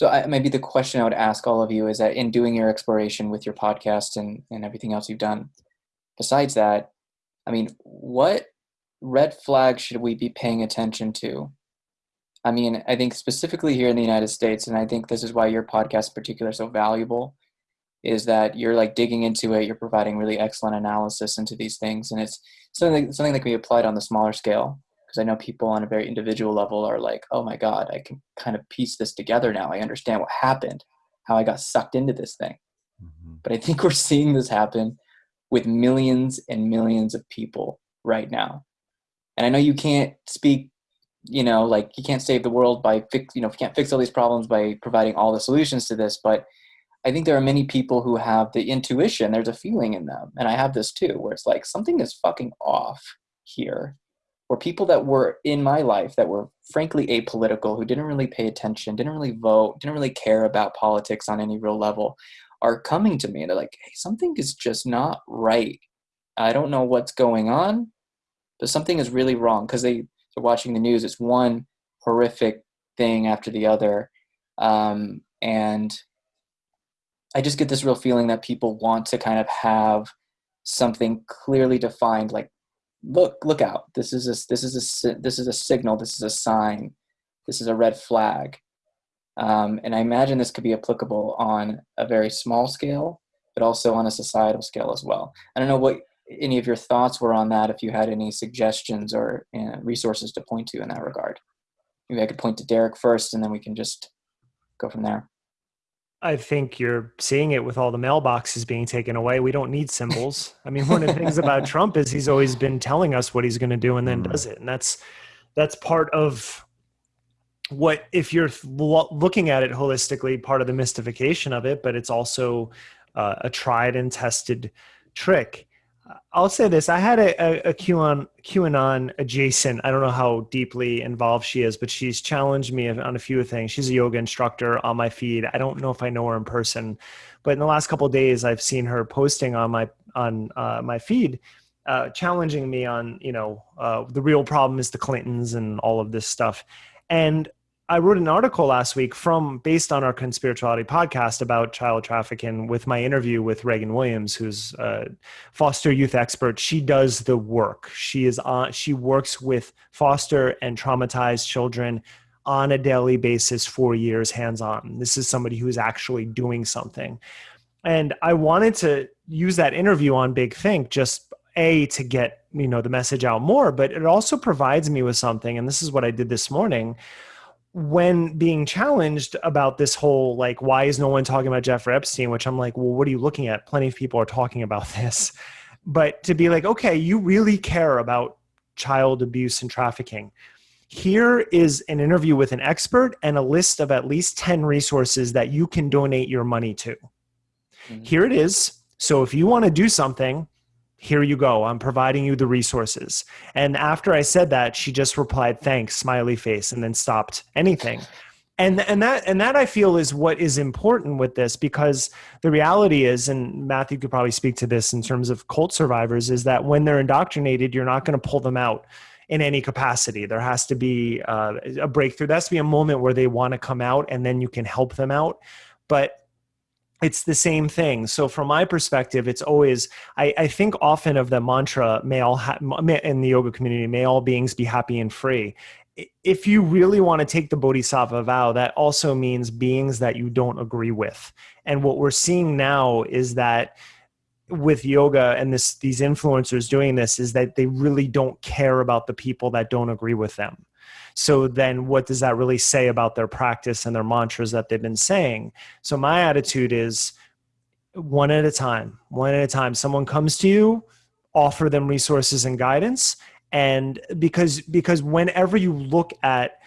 So I, maybe the question I would ask all of you is that in doing your exploration with your podcast and, and everything else you've done, besides that, I mean, what red flags should we be paying attention to? I mean, I think specifically here in the United States, and I think this is why your podcast in particular is so valuable, is that you're like digging into it, you're providing really excellent analysis into these things, and it's something something that can be applied on the smaller scale. Because I know people on a very individual level are like, "Oh my God, I can kind of piece this together now. I understand what happened, how I got sucked into this thing." Mm-hmm. But I think we're seeing this happen with millions and millions of people right now. And I know you can't speak, you know, like you can't save the world by fix, you know, you can't fix all these problems by providing all the solutions to this, but I think there are many people who have the intuition, there's a feeling in them, and I have this too, where it's like something is fucking off here. Or people that were in my life that were frankly apolitical, who didn't really pay attention, didn't really vote, didn't really care about politics on any real level, are coming to me and they're like, hey, something is just not right. I don't know what's going on, but something is really wrong because they, they're watching the news. It's one horrific thing after the other. Um, and I just get this real feeling that people want to kind of have something clearly defined, like, look, look out. This is a, this is a, this is a signal. This is a sign. This is a red flag. Um, and I imagine this could be applicable on a very small scale, but also on a societal scale as well. I don't know what any of your thoughts were on that, if you had any suggestions or know, resources to point to in that regard. Maybe I could point to Derek first, and then we can just go from there. I think you're seeing it with all the mailboxes being taken away. We don't need symbols. I mean, one of the things about Trump is he's always been telling us what he's going to do and then mm. does it, and that's that's part of what if you're looking at it holistically part of the mystification of it but it's also uh, a tried and tested trick i'll say this i had a, a, a qanon qanon adjacent i don't know how deeply involved she is but she's challenged me on a few things. She's a yoga instructor on my feed. I don't know if i know her in person but in the last couple days i've seen her posting on my on uh, my feed uh, challenging me on you know uh, the real problem is the clintons and all of this stuff. And I wrote an article last week from based on our conspirituality podcast about child trafficking with my interview with Reagan Williams, who's a foster youth expert. She does the work. She is on she works with foster and traumatized children on a daily basis for years hands-on. This is somebody who is actually doing something. And I wanted to use that interview on Big Think just a to get, you know, the message out more, but it also provides me with something and this is what I did this morning when being challenged about this whole like why is no one talking about Jeffrey Epstein? Which I'm like well what are you looking at? Plenty of people are talking about this. But to be like okay you really care about child abuse and trafficking. Here is an interview with an expert and a list of at least 10 resources that you can donate your money to. Mm-hmm. here it is. So if you want to do something here you go. I'm providing you the resources. And after I said that, she just replied, thanks, smiley face, and then stopped anything. And, and that and that I feel is what is important with this because the reality is, and Matthew could probably speak to this in terms of cult survivors, is that when they're indoctrinated, you're not going to pull them out in any capacity. There has to be uh, a breakthrough. There has to be a moment where they want to come out, and then you can help them out. But it's the same thing. So from my perspective, it's always I, I think often of the mantra "May all ha- in the yoga community, may all beings be happy and free." If you really want to take the bodhisattva vow, that also means beings that you don't agree with. And what we're seeing now is that with yoga and this these influencers doing this is that they really don't care about the people that don't agree with them so then what does that really say about their practice and their mantras that they've been saying? So my attitude is one at a time, one at a time. Someone comes to you, offer them resources and guidance. And because because whenever you look at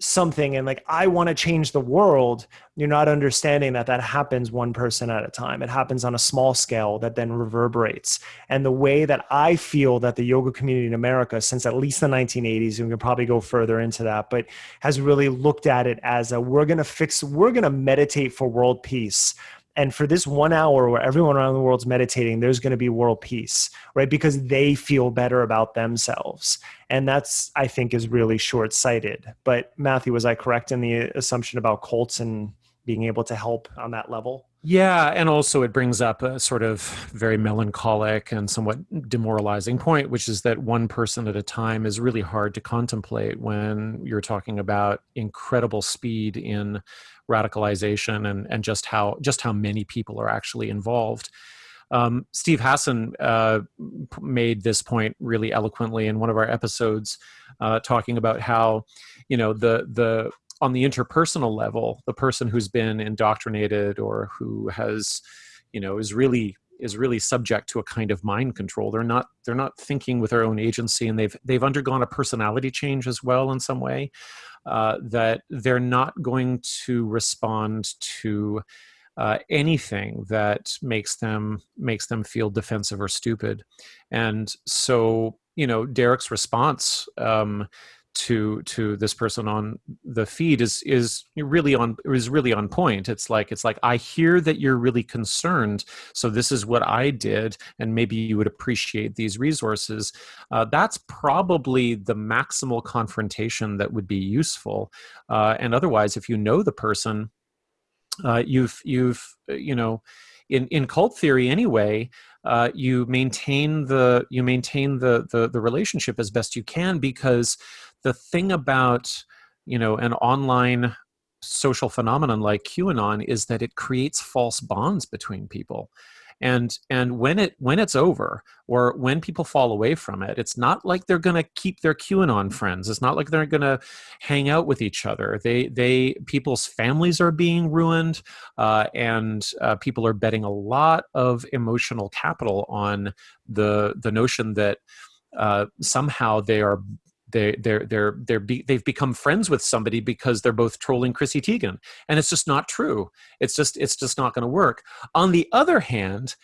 something and like i want to change the world you're not understanding that that happens one person at a time. It happens on a small scale that then reverberates. And the way that i feel that the yoga community in america since at least the 1980s and we can probably go further into that but has really looked at it as a we're going to fix we're going to meditate for world peace and for this one hour where everyone around the world's meditating, there's going to be world peace, right? Because they feel better about themselves. And that's, I think, is really short sighted. But Matthew, was I correct in the assumption about cults and being able to help on that level. Yeah, and also it brings up a sort of very melancholic and somewhat demoralizing point, which is that one person at a time is really hard to contemplate when you're talking about incredible speed in radicalization and, and just how just how many people are actually involved. Um, Steve Hassan uh, made this point really eloquently in one of our episodes, uh, talking about how, you know, the the on the interpersonal level, the person who's been indoctrinated or who has, you know, is really is really subject to a kind of mind control. They're not they're not thinking with their own agency, and they've they've undergone a personality change as well in some way. Uh, that they're not going to respond to uh, anything that makes them makes them feel defensive or stupid, and so you know Derek's response um, to to this person on the feed is is really on is really on point. It's like it's like i hear that you're really concerned so this is what i did and maybe you would appreciate these resources. Uh, that's probably the maximal confrontation that would be useful. Uh, and otherwise if you know the person uh, you've you've you know in in cult theory anyway uh, you maintain the you maintain the, the the relationship as best you can because the thing about you know an online social phenomenon like qanon is that it creates false bonds between people. And and when it when it's over or when people fall away from it it's not like they're going to keep their qanon friends. It's not like they're going to hang out with each other. They they people's families are being ruined uh, and uh, people are betting a lot of emotional capital on the the notion that uh, somehow they are they they're they're they're be, they've become friends with somebody because they're both trolling Chrissy Teigen, and it's just not true. It's just it's just not going to work. On the other hand,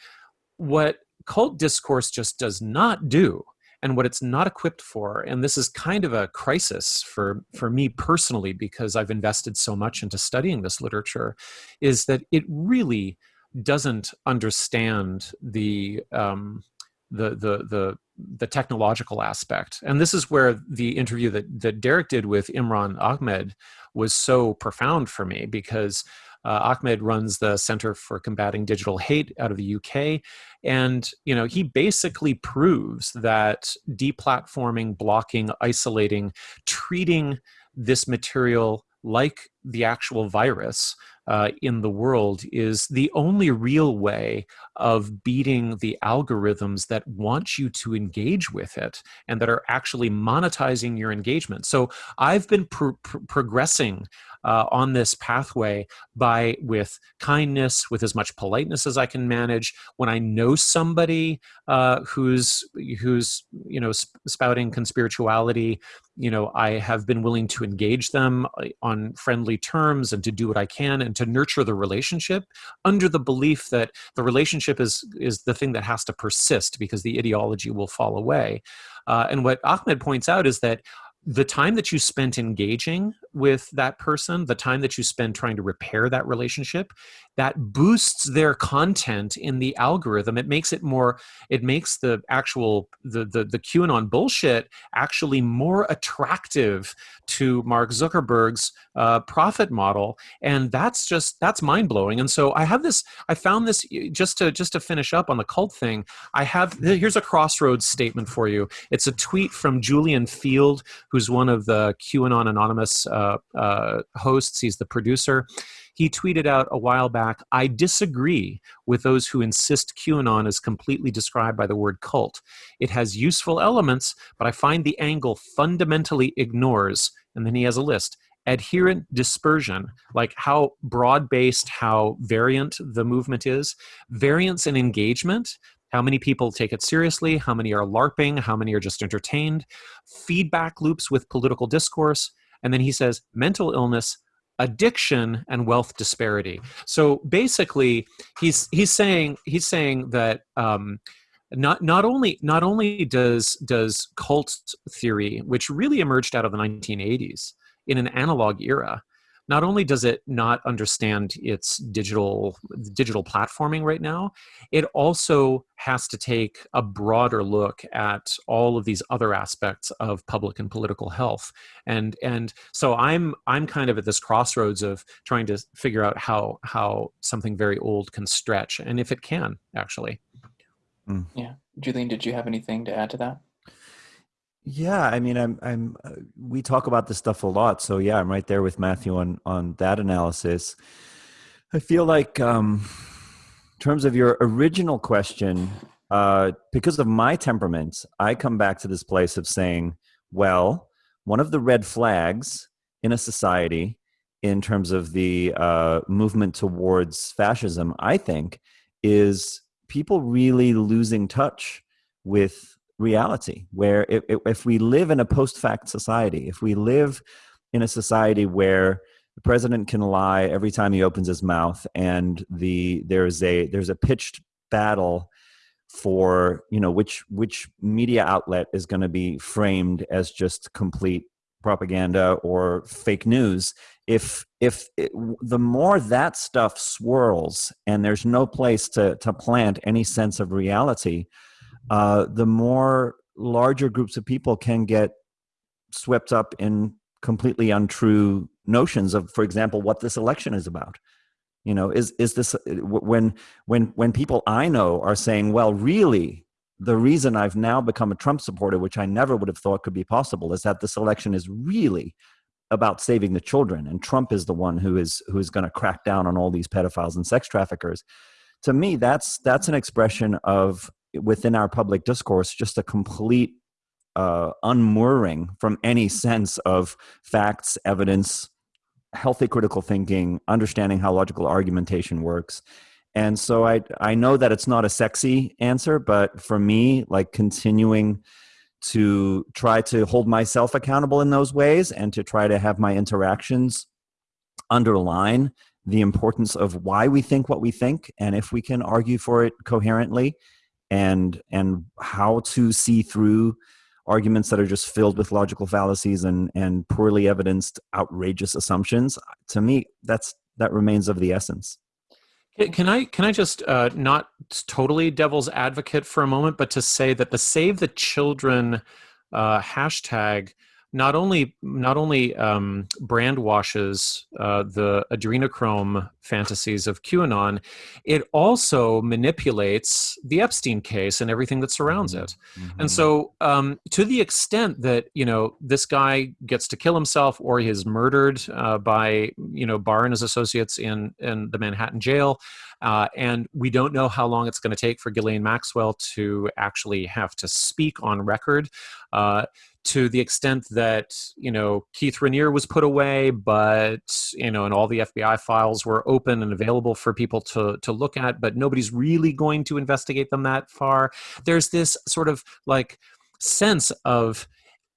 what cult discourse just does not do and what it's not equipped for and this is kind of a crisis for for me personally because i've invested so much into studying this literature is that it really doesn't understand the um, the the the the technological aspect. And this is where the interview that, that Derek did with Imran Ahmed was so profound for me because uh, Ahmed runs the Center for Combating Digital Hate out of the UK. And, you know, he basically proves that deplatforming, blocking, isolating, treating this material like the actual virus uh, in the world is the only real way of beating the algorithms that want you to engage with it and that are actually monetizing your engagement. So I've been pr- pr- progressing uh, on this pathway by with kindness, with as much politeness as I can manage. When I know somebody uh, who's who's you know sp- spouting conspirituality, you know I have been willing to engage them uh, on friendly terms and to do what I can and to nurture the relationship under the belief that the relationship is is the thing that has to persist because the ideology will fall away. Uh, and what Ahmed points out is that the time that you spent engaging with that person, the time that you spend trying to repair that relationship, that boosts their content in the algorithm. It makes it more, it makes the actual, the, the, the QAnon bullshit actually more attractive to Mark Zuckerberg's uh, profit model. And that's just, that's mind blowing. And so I have this, I found this just to, just to finish up on the cult thing. I have, here's a crossroads statement for you. It's a tweet from Julian Feeld, who's one of the QAnon Anonymous uh, uh, uh, hosts, he's the producer. He tweeted out a while back I disagree with those who insist QAnon is completely described by the word cult. It has useful elements, but I find the angle fundamentally ignores, and then he has a list adherent dispersion, like how broad based, how variant the movement is, variance in engagement, how many people take it seriously, how many are LARPing, how many are just entertained, feedback loops with political discourse, and then he says mental illness, addiction, and wealth disparity. So basically, he's he's saying he's saying that. Um, not not only not only does does cult theory, which really emerged out of the 1980s in an analog era, not only does it not understand its digital digital platforming right now, it also has to take a broader look at all of these other aspects of public and political health. And and so I'm I'm kind of at this crossroads of trying to figure out how how something very old can stretch and if it can actually. Mm. Yeah. Julian, did you have anything to add to that? Yeah, I mean, I'm, I'm. Uh, we talk about this stuff a lot, so yeah, I'm right there with Matthew on on that analysis. I feel like, um, in terms of your original question, uh, because of my temperament, I come back to this place of saying, well, one of the red flags in a society, in terms of the uh, movement towards fascism, I think, is people really losing touch with reality where if, if we live in a post-fact society if we live in a society where the president can lie every time he opens his mouth and the there's a there's a pitched battle for you know which which media outlet is going to be framed as just complete propaganda or fake news if if it, the more that stuff swirls and there's no place to to plant any sense of reality uh, the more larger groups of people can get swept up in completely untrue notions of, for example, what this election is about. You know, is is this when when when people I know are saying, well, really, the reason I've now become a Trump supporter, which I never would have thought could be possible, is that this election is really about saving the children, and Trump is the one who is who is going to crack down on all these pedophiles and sex traffickers. To me, that's that's an expression of within our public discourse just a complete uh, unmooring from any sense of facts, evidence, healthy critical thinking, understanding how logical argumentation works. And so I I know that it's not a sexy answer, but for me, like continuing to try to hold myself accountable in those ways and to try to have my interactions underline the importance of why we think what we think and if we can argue for it coherently and and how to see through arguments that are just filled with logical fallacies and and poorly evidenced outrageous assumptions. To me that's that remains of the essence. Can I can I just uh, not totally devil's advocate for a moment, but to say that the Save the Children uh, hashtag not only not only um, brand washes uh, the adrenochrome fantasies of QAnon, it also manipulates the Epstein case and everything that surrounds it. Mm-hmm. And so, um, to the extent that you know this guy gets to kill himself or he is murdered uh, by you know Barr and his associates in in the Manhattan jail, uh, and we don't know how long it's going to take for Ghislaine Maxwell to actually have to speak on record. Uh, to the extent that you know Keith Raniere was put away, but you know, and all the FBI files were open and available for people to to look at, but nobody's really going to investigate them that far. There's this sort of like sense of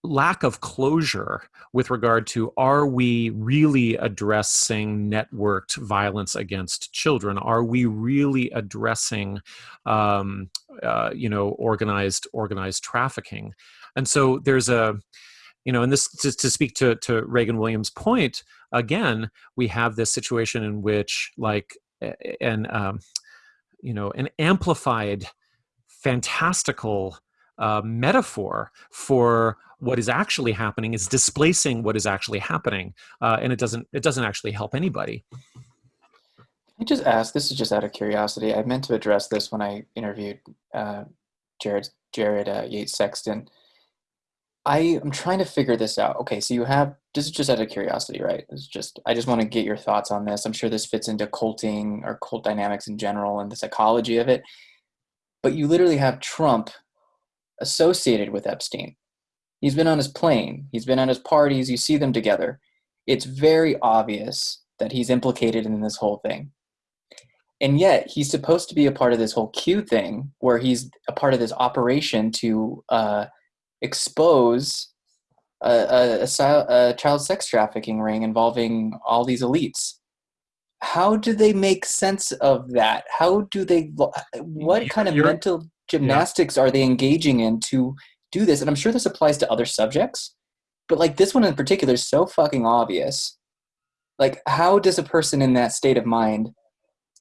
lack of closure with regard to are we really addressing networked violence against children are we really addressing um, uh, you know organized organized trafficking and so there's a, you know, and this to, to speak to, to Reagan Williams' point, again, we have this situation in which like an, um, you know, an amplified, fantastical uh, metaphor for what is actually happening is displacing what is actually happening, uh, and it doesn't it doesn't actually help anybody. I just ask. This is just out of curiosity. I meant to address this when I interviewed uh, Jared Jared uh, Yates Sexton. I am trying to figure this out. Okay, so you have this is just out of curiosity, right? It's just I just want to get your thoughts on this. I'm sure this fits into culting or cult dynamics in general and the psychology of it. But you literally have Trump associated with Epstein. He's been on his plane, he's been on his parties, you see them together. It's very obvious that he's implicated in this whole thing. And yet, he's supposed to be a part of this whole Q thing where he's a part of this operation to uh, expose a, a, a, a child sex trafficking ring involving all these elites. How do they make sense of that? How do they what kind of You're, mental gymnastics yeah. are they engaging in to do this? And i'm sure this applies to other subjects but like this one in particular is so fucking obvious. Like how does a person in that state of mind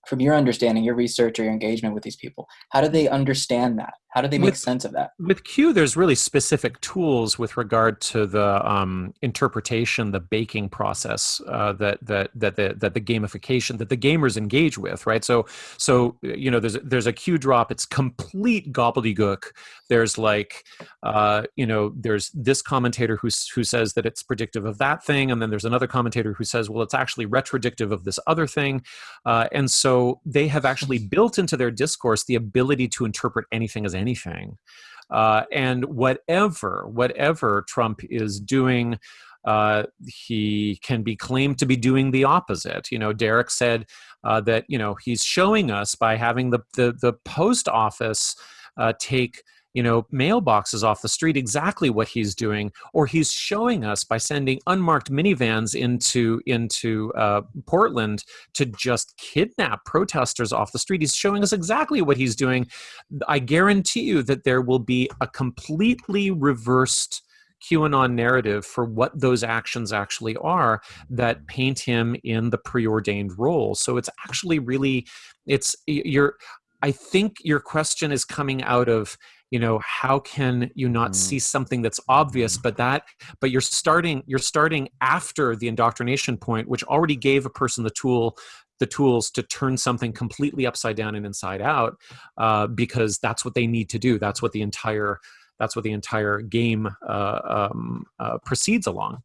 from your understanding your research or your engagement with these people how do they understand that how do they make With- sense of that? with q there's really specific tools with regard to the um, interpretation the baking process uh, that that that the that the gamification that the gamers engage with right? So so you know there's there's a q drop it's complete gobbledygook. There's like uh, you know there's this commentator who who says that it's predictive of that thing and then there's another commentator who says well it's actually retrodictive of this other thing. Uh, and so they have actually built into their discourse the ability to interpret anything as anything. Uh, and whatever, whatever Trump is doing, uh, he can be claimed to be doing the opposite. You know, Derek said uh, that you know he's showing us by having the the, the post office uh, take you know mailboxes off the street exactly what he's doing or he's showing us by sending unmarked minivans into into uh, portland to just kidnap protesters off the street he's showing us exactly what he's doing i guarantee you that there will be a completely reversed QAnon narrative for what those actions actually are that paint him in the preordained role. So it's actually really, it's you're. I think your question is coming out of you know how can you not Mm. see something that's obvious but that but you're starting you're starting after the indoctrination point which already gave a person the tool the tools to turn something completely upside down and inside out uh, because that's what they need to do. That's what the entire that's what the entire game uh, um, uh, proceeds along.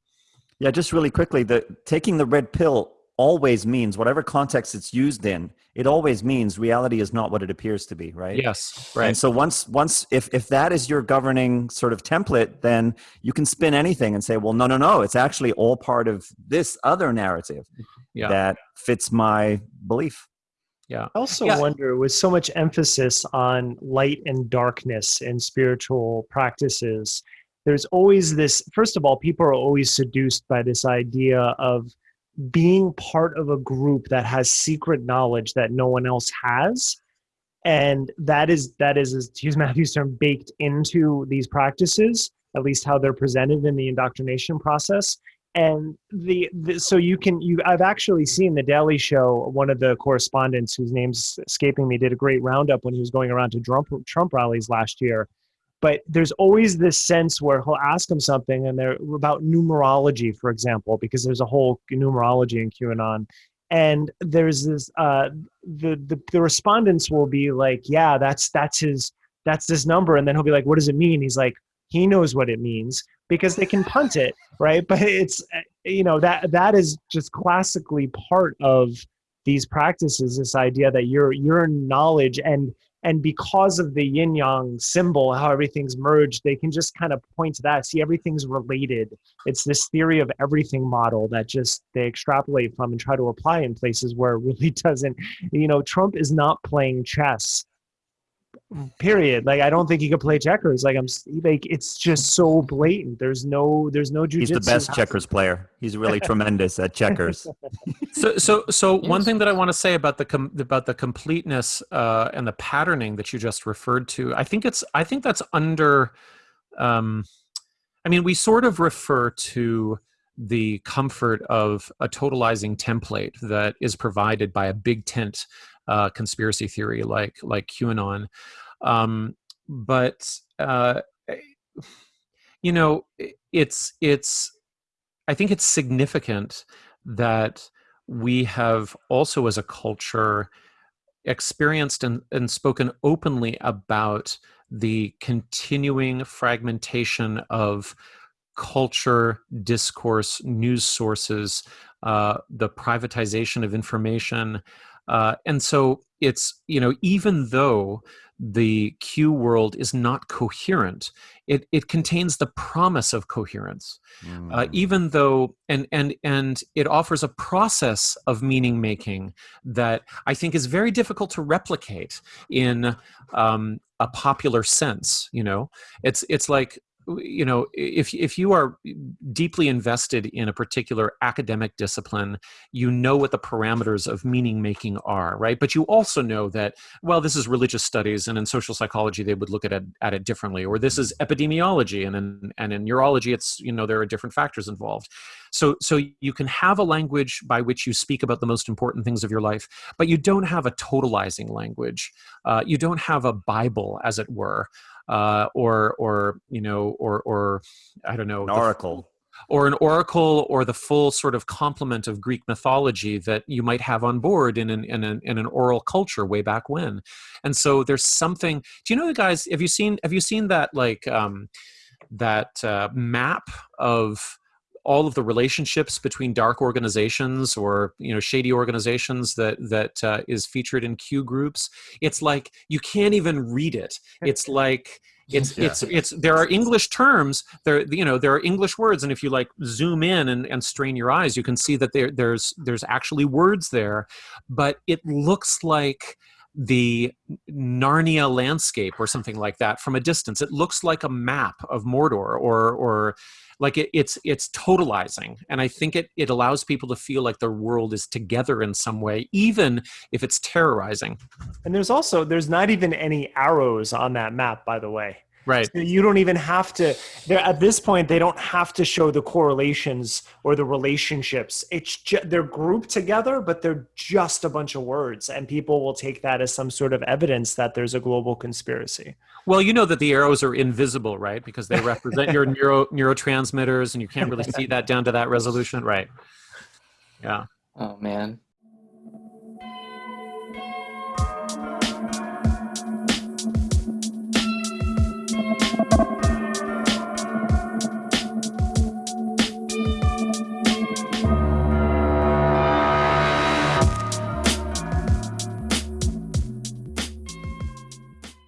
Yeah, just really quickly, the taking the red pill always means whatever context it's used in, it always means reality is not what it appears to be, right? yes right And so once once if if that is your governing sort of template, then you can spin anything and say, well, no, no, no, it's actually all part of this other narrative Yeah. that fits my belief. yeah I also Yeah. wonder with so much emphasis on light and darkness and spiritual practices, there's always this first of all, people are always seduced by this idea of being part of a group that has secret knowledge that no one else has. And that is that is to use Matthew's term baked into these practices, at least how they're presented in the indoctrination process and the, the so you can you i've actually seen the daily show one of the correspondents whose name's escaping me did a great roundup when he was going around to trump trump rallies last year but there's always this sense where he'll ask him something and they're about numerology for example because there's a whole numerology in qanon. And there's this uh the the, the respondents will be like yeah that's that's his that's this number. And then he'll be like what does it mean? He's like he knows what it means because they can punt it right? But it's you know that that is just classically part of these practices this idea that your your knowledge and and because of the yin yang symbol how everything's merged they can just kind of point to that. See everything's related. It's this theory of everything model that just they extrapolate from and try to apply in places where it really doesn't. You know trump is not playing chess period. Like i don't think he could play checkers. Like i'm like it's just so blatant. There's no there's no He's the best checkers player. He's really tremendous at checkers. so so so one thing that i want to say about the com- about the completeness uh, and the patterning that you just referred to i think it's i think that's under um, i mean we sort of refer to the comfort of a totalizing template that is provided by a big tent uh, conspiracy theory like like qanon um, but uh, you know it's it's i think it's significant that we have also as a culture experienced and, and spoken openly about the continuing fragmentation of culture discourse news sources uh, the privatization of information. Uh, and so it's you know even though the q world is not coherent. It, it contains the promise of coherence. Uh, Mm. even though and and and it offers a process of meaning making that i think is very difficult to replicate in um, a popular sense you know? It's it's like you know if if you are deeply invested in a particular academic discipline you know what the parameters of meaning making are right? But you also know that well this is religious studies and in social psychology they would look at it at it differently or this is epidemiology and in and in neurology it's you know there are different factors involved. So so you can have a language by which you speak about the most important things of your life but you don't have a totalizing language. Uh, you don't have a bible as it were uh, or or you know or or I don't know an oracle or an oracle or the full sort of complement of Greek mythology that you might have on board in an, in an, in an oral culture way back when. And so there's something, do you know the guys, have you seen, have you seen that like, um, that uh, map of all of the relationships between dark organizations or you know shady organizations that that uh, is featured in Q groups. It's like you can't even read it. It's like it's yeah. it's it's there are english terms there you know there are english words and if you like zoom in and, and strain your eyes you can see that there there's there's actually words there but it looks like the Narnia landscape or something like that from a distance. It looks like a map of Mordor or or like it, it's it's totalizing. And i think it it allows people to feel like their world is together in some way even if it's terrorizing. And there's also there's not even any arrows on that map by the way Right. So you don't even have to. They're at this point. They don't have to show the correlations or the relationships. It's just, they're grouped together, but they're just a bunch of words, and people will take that as some sort of evidence that there's a global conspiracy. Well, you know that the arrows are invisible, right? Because they represent your neuro neurotransmitters, and you can't really see that down to that resolution, right? Yeah. Oh man.